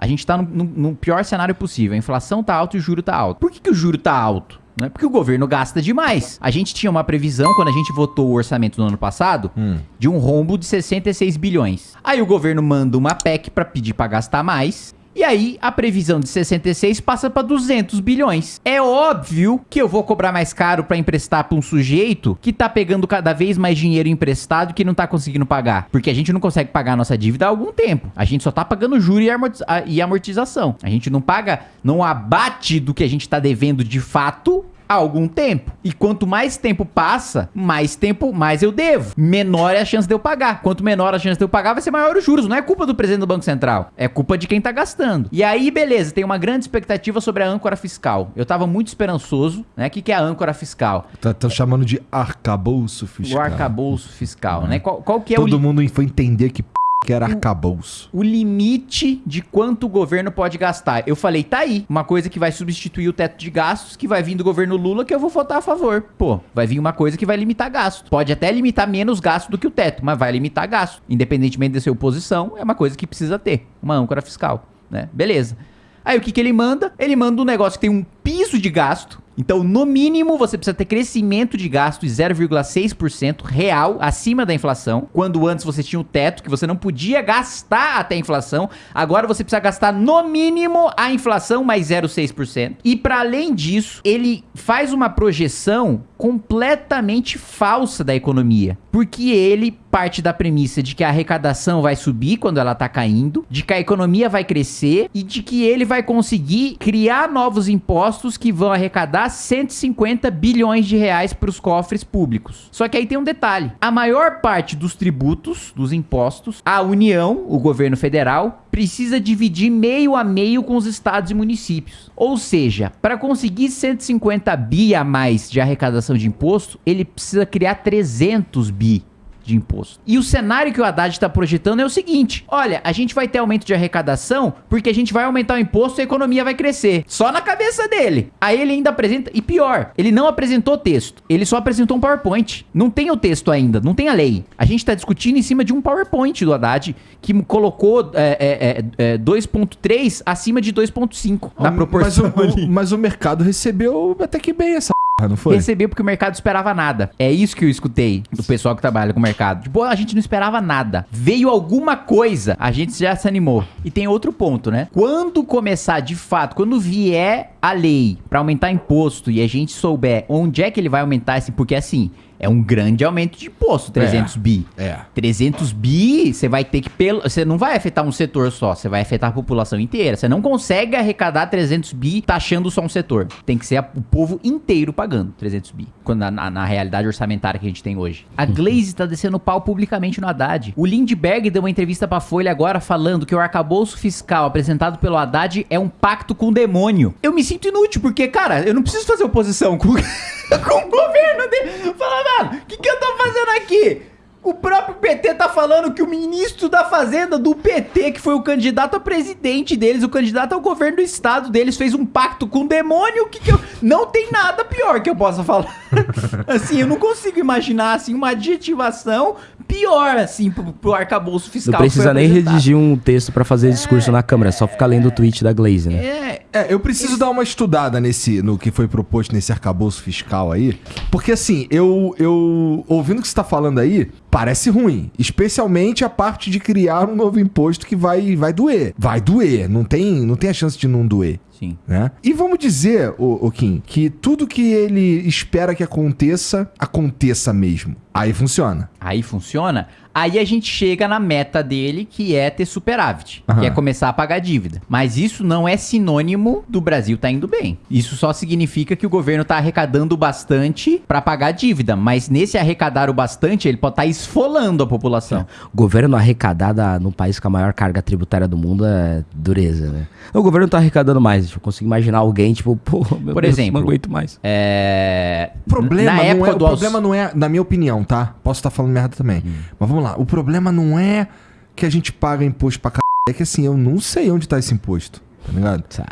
A gente tá no, no- no pior cenário possível. A inflação tá alta e o juro tá alto. Por que, que o juro tá alto? Né? Porque o governo gasta demais. A gente tinha uma previsão, quando a gente votou o orçamento no ano passado, de um rombo de 66 bilhões. Aí o governo manda uma PEC pra pedir pra gastar mais. E aí, a previsão de 66 passa pra 200 bilhões. É óbvio que eu vou cobrar mais caro pra emprestar pra um sujeito que tá pegando cada vez mais dinheiro emprestado que não tá conseguindo pagar. Porque a gente não consegue pagar a nossa dívida há algum tempo. A gente só tá pagando juro amorti- a- e amortização. A gente não paga, não abate do que a gente tá devendo de fato há algum tempo. E quanto mais tempo passa, mais tempo, mais eu devo. Menor é a chance de eu pagar. Quanto menor a chance de eu pagar, vai ser maior os juros. Não é culpa do presidente do Banco Central. É culpa de quem tá gastando. E aí, beleza, tem uma grande expectativa sobre a âncora fiscal. Eu tava muito esperançoso, né? O que, que é a âncora fiscal? Tá, tão chamando de arcabouço fiscal. O arcabouço fiscal, né? Qual, qual que é o, Todo mundo foi entender que. Que era arcabouço. o limite de quanto o governo pode gastar? Eu falei, tá aí, uma coisa que vai substituir o teto de gastos, que vai vir do governo Lula, que eu vou votar a favor. Pô, vai vir uma coisa que vai limitar gasto. Pode até limitar menos gasto do que o teto, mas vai limitar gasto. Independentemente de ser oposição, é uma coisa que precisa ter. Uma âncora fiscal, né? Beleza. Aí o que, que ele manda? Ele manda um negócio que tem um piso de gasto. Então, no mínimo, você precisa ter crescimento de gasto de 0,6% real acima da inflação. Quando antes você tinha o teto que você não podia gastar até a inflação, agora você precisa gastar no mínimo a inflação mais 0,6%. E para além disso, ele faz uma projeção completamente falsa da economia, porque ele parte da premissa de que a arrecadação vai subir quando ela tá caindo, de que a economia vai crescer e de que ele vai conseguir criar novos impostos que vão arrecadar 150 bilhões de reais para os cofres públicos. Só que aí tem um detalhe: a maior parte dos tributos, dos impostos, a União, o governo federal, precisa dividir meio a meio com os estados e municípios. Ou seja, para conseguir 150 bi a mais de arrecadação de imposto, ele precisa criar 300 bi de imposto. E o cenário que o Haddad está projetando é o seguinte: olha, a gente vai ter aumento de arrecadação porque a gente vai aumentar o imposto e a economia vai crescer. Só na cabeça dele. Aí ele ainda apresenta. E pior, ele não apresentou texto. Ele só apresentou um PowerPoint. Não tem o texto ainda, não tem a lei. A gente está discutindo em cima de um PowerPoint do Haddad que colocou é, é, é, é, 2,3 acima de 2,5 na proporção mas, o, ali. o- mas o mercado recebeu até que bem essa não foi? Recebeu porque o mercado esperava nada. É isso que eu escutei do pessoal que trabalha com o mercado. Tipo, a gente não esperava nada. Veio alguma coisa, a gente já se animou. E tem outro ponto, né? Quando começar de fato, quando vier a lei pra aumentar imposto e a gente souber onde é que ele vai aumentar esse, porque assim, é um grande aumento de imposto, 300 bi. É. 300 bi, você vai ter que pelo, você não vai afetar um setor só, você vai afetar a população inteira. Você não consegue arrecadar 300 bi taxando só um setor. Tem que ser a- o povo inteiro pagando 300 bi, quando na, na- na realidade orçamentária que a gente tem hoje. A Glaze tá descendo pau publicamente no Haddad. O Lindbergh deu uma entrevista pra Folha agora falando que o arcabouço fiscal apresentado pelo Haddad é um pacto com o demônio. Eu me sinto inútil porque, cara, eu não preciso fazer oposição com, com o governo dele. Fala, mano, o que, que eu tô fazendo aqui? O próprio PT tá falando que o ministro da Fazenda do PT, que foi o candidato a presidente deles, o candidato ao governo do estado deles, fez um pacto com o demônio. O que, que eu. Não tem nada pior que eu possa falar. assim, eu não consigo imaginar assim, uma adjetivação pior, assim, pro, pro arcabouço fiscal. Não precisa nem redigir um texto pra fazer discurso na câmera, é só ficar lendo o tweet da Glaze, né? É, É, eu preciso dar uma estudada nesse, no que foi proposto nesse arcabouço fiscal aí. Porque assim, eu, eu ouvindo o que você tá falando aí, parece ruim. Especialmente a parte de criar um novo imposto que vai, vai doer. Vai doer. Não tem, não tem a chance de não doer. sim. Né? E vamos dizer, o, o Kim, que tudo que ele espera que aconteça, aconteça mesmo. Aí funciona. Aí funciona. Aí a gente chega na meta dele, que é ter superávit, Aham. que é começar a pagar dívida. Mas isso não é sinônimo do Brasil tá indo bem. Isso só significa que o governo tá arrecadando bastante pra pagar a dívida, mas nesse arrecadar o bastante, ele pode estar esfolando a população. O governo arrecadar da- no país com a maior carga tributária do mundo é dureza, né? O governo tá arrecadando mais. Eu consigo imaginar alguém, tipo, pô, meu Por Deus, exemplo, não aguento mais. É... O problema, na não época é, do o problema não é, na minha opinião, tá? Posso estar falando merda também. Mas vamos lá. O problema não é que a gente paga imposto pra c... É que assim, eu não sei onde tá esse imposto. Tá ligado? Sabe?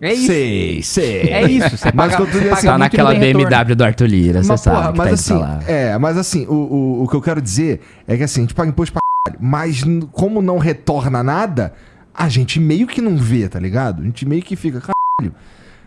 É isso. Sei, sei. É isso. Você Mas paga, que eu tô você dizendo paga assim, Tá naquela retorno. BMW do Arthur Lira, você sabe porra, que mas tá assim, é, mas assim, o, o, o que eu quero dizer é que assim, a gente paga imposto pra caralho, mas como não retorna nada, a gente meio que não vê, tá ligado? A gente meio que fica, caralho.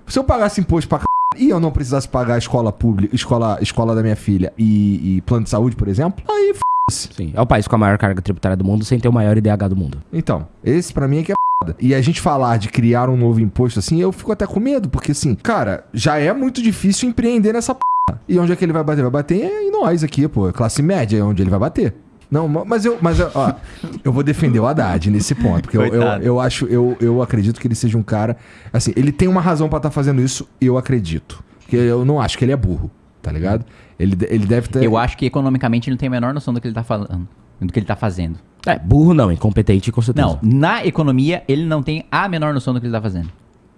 Se eu pagasse imposto pra caralho e eu não precisasse pagar a escola pública, escola, escola da minha filha e, e plano de saúde, por exemplo, aí f***se. Sim. É o país com a maior carga tributária do mundo sem ter o maior IDH do mundo. Então, esse pra mim é que é. E a gente falar de criar um novo imposto assim, eu fico até com medo, porque assim, cara, já é muito difícil empreender nessa p. E onde é que ele vai bater? Vai bater em nós aqui, pô. Classe média é onde ele vai bater. Não, ma- mas eu, mas eu- ó, eu vou defender o Haddad nesse ponto, porque eu, eu, eu acho, eu, eu acredito que ele seja um cara, assim, ele tem uma razão pra estar fazendo isso, eu acredito, porque eu não acho que ele é burro, tá ligado? Ele, ele deve ter. Eu acho que economicamente ele não tem a menor noção do que ele tá falando, do que ele tá fazendo. É, burro não, incompetente com certeza. Não, na economia ele não tem a menor noção do que ele tá fazendo.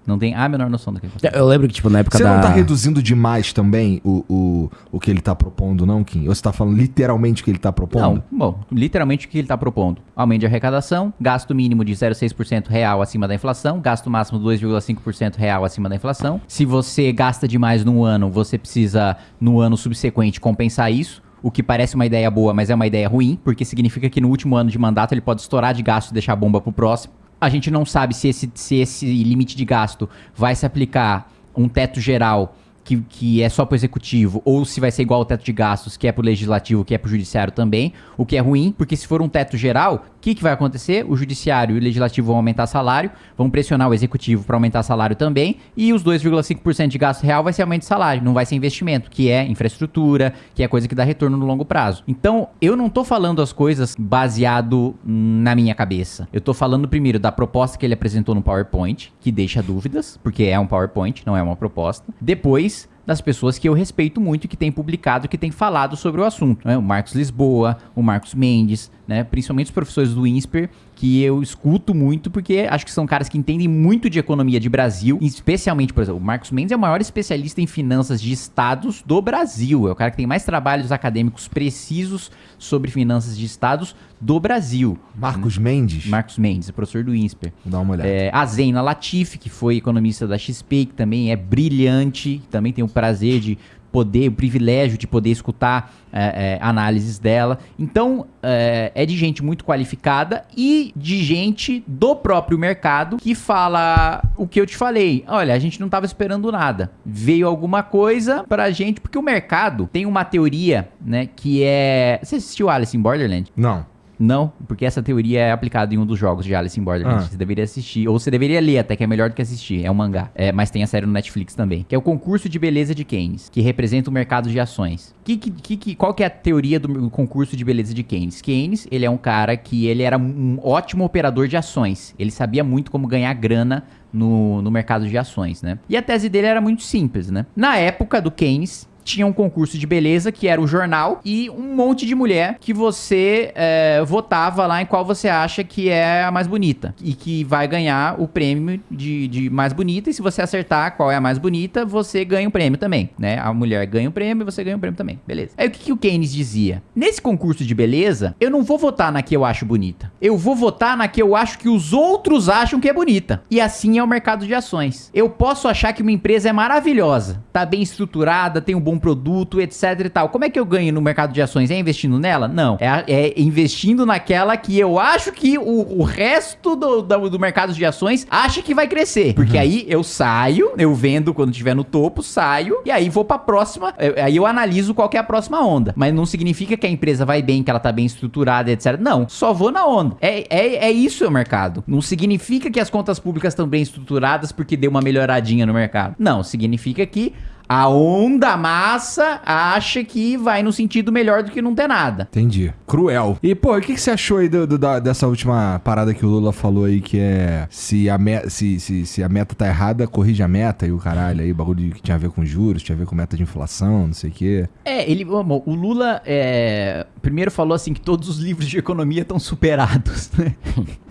Não tem a menor noção do que tá fazendo. Eu lembro que, tipo, na época Você da... não tá reduzindo demais também o, o, o que ele tá propondo, não, Kim? Ou você tá falando literalmente o que ele tá propondo? Não, bom, literalmente o que ele está propondo? Aumento de arrecadação, gasto mínimo de 0,6% real acima da inflação, gasto máximo 2,5% real acima da inflação. Se você gasta demais num ano, você precisa, no ano subsequente, compensar isso. O que parece uma ideia boa, mas é uma ideia ruim, porque significa que no último ano de mandato ele pode estourar de gasto e deixar a bomba pro próximo. A gente não sabe se esse, se esse limite de gasto vai se aplicar um teto geral que, que é só pro executivo, ou se vai ser igual ao teto de gastos, que é pro legislativo, que é pro judiciário também, o que é ruim, porque se for um teto geral, o que, que vai acontecer? O judiciário e o legislativo vão aumentar salário, vão pressionar o executivo para aumentar salário também, e os 2,5% de gasto real vai ser aumento de salário, não vai ser investimento, que é infraestrutura, que é coisa que dá retorno no longo prazo. Então, eu não tô falando as coisas baseado na minha cabeça. Eu tô falando primeiro da proposta que ele apresentou no PowerPoint, que deixa dúvidas, porque é um PowerPoint, não é uma proposta. Depois, das pessoas que eu respeito muito, que têm publicado, que têm falado sobre o assunto. Né? O Marcos Lisboa, o Marcos Mendes, né? principalmente os professores do INSPER, que eu escuto muito, porque acho que são caras que entendem muito de economia de Brasil, especialmente, por exemplo, o Marcos Mendes é o maior especialista em finanças de estados do Brasil. É o cara que tem mais trabalhos acadêmicos precisos sobre finanças de estados do Brasil. Marcos Mendes? Marcos Mendes, é professor do INSPER. Dar uma olhada. É, a Zena Latifi, que foi economista da XP, que também é brilhante, também tem o prazer de poder, o privilégio de poder escutar é, é, análises dela. Então, é, é de gente muito qualificada e de gente do próprio mercado que fala o que eu te falei. Olha, a gente não estava esperando nada. Veio alguma coisa pra gente, porque o mercado tem uma teoria, né, que é... Você assistiu Alice in Borderland? Não. Não, porque essa teoria é aplicada em um dos jogos de Alice in Borderland. Ah. Você deveria assistir, ou você deveria ler até, que é melhor do que assistir. É um mangá. É, mas tem a série no Netflix também. Que é o concurso de beleza de Keynes, que representa o mercado de ações. Que, que, que- qual que é a teoria do concurso de beleza de Keynes? Keynes, ele é um cara que ele era um ótimo operador de ações. Ele sabia muito como ganhar grana no, no mercado de ações, né? E a tese dele era muito simples, né? Na época do Keynes, tinha um concurso de beleza que era o jornal e um monte de mulher que você é, votava lá em qual você acha que é a mais bonita e que vai ganhar o prêmio de, de mais bonita e se você acertar qual é a mais bonita, você ganha o prêmio também, né? A mulher ganha o prêmio e você ganha o prêmio também, beleza. Aí o que, que o Keynes dizia? Nesse concurso de beleza, eu não vou votar na que eu acho bonita. Eu vou votar na que eu acho que os outros acham que é bonita. E assim é o mercado de ações. Eu posso achar que uma empresa é maravilhosa, tá bem estruturada, tem um bom produto, etc e tal. Como é que eu ganho no mercado de ações? É investindo nela? Não. É, é investindo naquela que eu acho que o, o resto do, do, do mercado de ações acha que vai crescer. Porque aí eu saio, eu vendo quando estiver no topo, saio, e aí vou pra próxima. eu- Aí eu analiso qual que é a próxima onda. Mas não significa que a empresa vai bem, que ela tá bem estruturada, etc. Não, só vou na onda. É, é, é isso o mercado. Não significa que as contas públicas estão bem estruturadas porque deu uma melhoradinha no mercado. Não, significa que a onda massa acha que vai no sentido melhor do que não ter nada. Entendi. Cruel. E, pô, o que, que você achou aí do- do- da- dessa última parada que o Lula falou aí, que é se a, me- se, se, se a meta tá errada, corrige a meta e o caralho aí, bagulho que tinha a ver com juros, tinha a ver com meta de inflação, não sei o quê. É, ele, bom, o Lula é, primeiro falou assim que todos os livros de economia estão superados, né?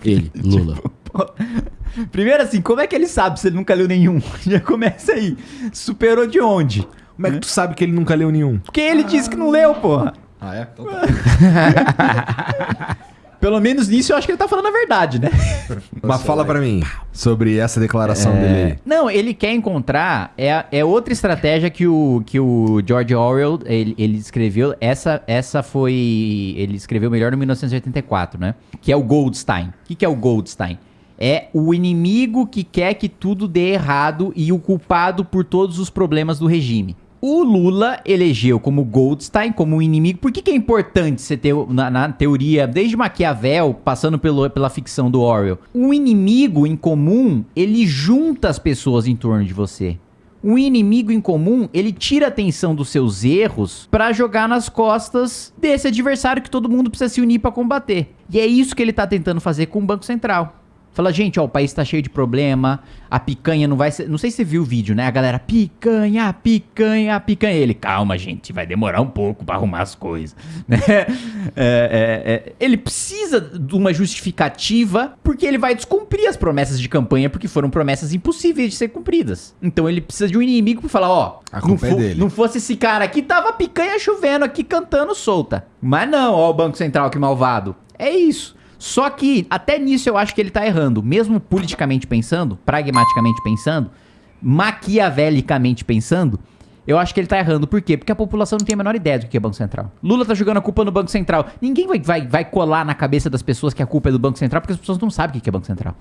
Ele, Lula. Pô, Primeiro assim, como é que ele sabe se ele nunca leu nenhum? Já começa aí. Superou de onde? Como é que tu sabe que ele nunca leu nenhum? Porque ele disse que não leu, porra. Ah, é? Então tá. Pelo menos nisso eu acho que ele tá falando a verdade, né? Mas fala pra mim sobre essa declaração dele aí. Não, ele quer encontrar. É, é outra estratégia que o, que o George Orwell ele, ele escreveu. Essa, essa foi. Ele escreveu melhor em 1984, né? Que é o Goldstein. O que, que é o Goldstein? É o inimigo que quer que tudo dê errado e o culpado por todos os problemas do regime. O Lula elegeu como Goldstein, como um inimigo. Por que, que é importante você ter, na, na teoria, desde Maquiavel, passando pelo, pela ficção do Orwell? Um inimigo em comum, ele junta as pessoas em torno de você. Um inimigo em comum, ele tira a atenção dos seus erros pra jogar nas costas desse adversário que todo mundo precisa se unir pra combater. E é isso que ele tá tentando fazer com o Banco Central. Fala, gente, ó, o país tá cheio de problema, a picanha não vai ser... Não sei se você viu o vídeo, né? A galera, picanha, picanha, picanha. Ele, calma, gente, vai demorar um pouco pra arrumar as coisas. Né? É, é, é, ele precisa de uma justificativa porque ele vai descumprir as promessas de campanha porque foram promessas impossíveis de ser cumpridas. Então ele precisa de um inimigo pra falar, ó... A não, culpa é fo- dele. não fosse esse cara aqui, tava picanha chovendo aqui, cantando solta. Mas não, ó o Banco Central que malvado. É isso. Só que, até nisso eu acho que ele tá errando. Mesmo politicamente pensando, pragmaticamente pensando, maquiavelicamente pensando, eu acho que ele tá errando. Por quê? Porque a população não tem a menor ideia do que é Banco Central. Lula tá jogando a culpa no Banco Central. Ninguém vai, vai, vai colar na cabeça das pessoas que a culpa é do Banco Central, porque as pessoas não sabem o que é Banco Central.